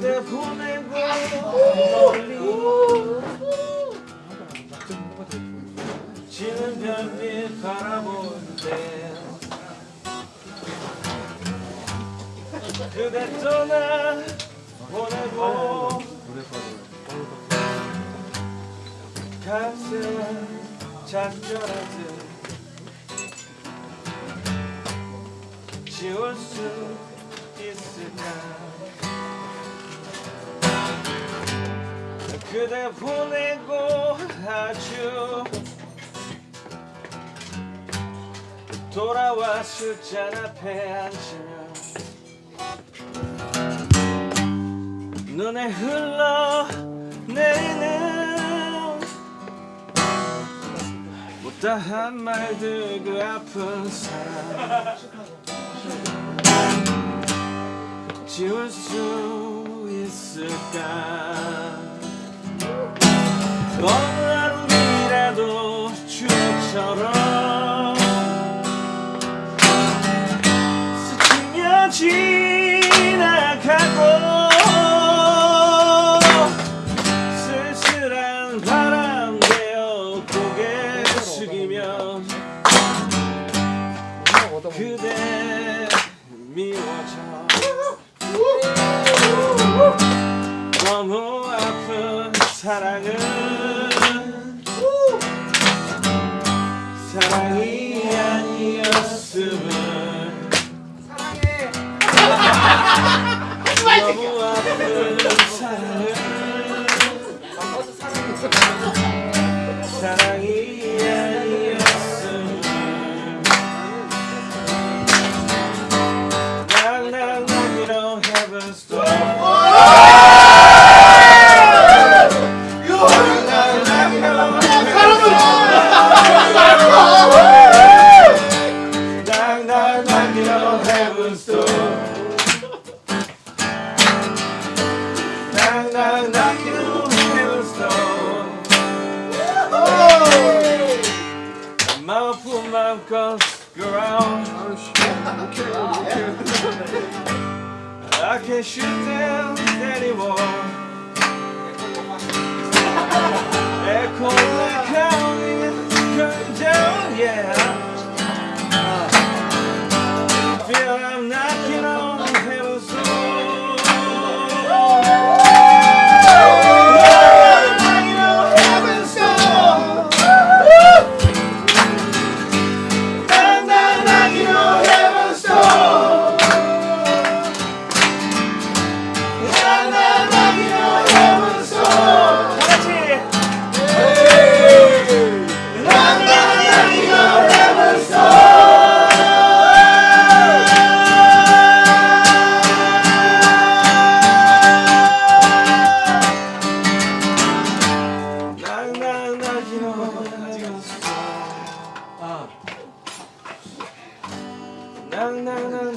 그대 보내고 지는 별빛 때 그대 떠나 보내고 가슴 작별하듯 지울 수 그대 보내고 아주 돌아와 술잔 앞에 앉으면 눈에 흘러 내리는 못다한 말들 그 아픈 사랑 지울 수 있을까 어느 하루이라도 추억처럼 스치며 지나가고 쓸쓸한 바람 되어 고개 숙이면 그대 미워져. 너무 아픈 사랑은 아니었 and knock, knock, knock, you and. Oh! Mouth mouth, cause ground. Oh. Okay, okay. I can't shoot down anymore. ななな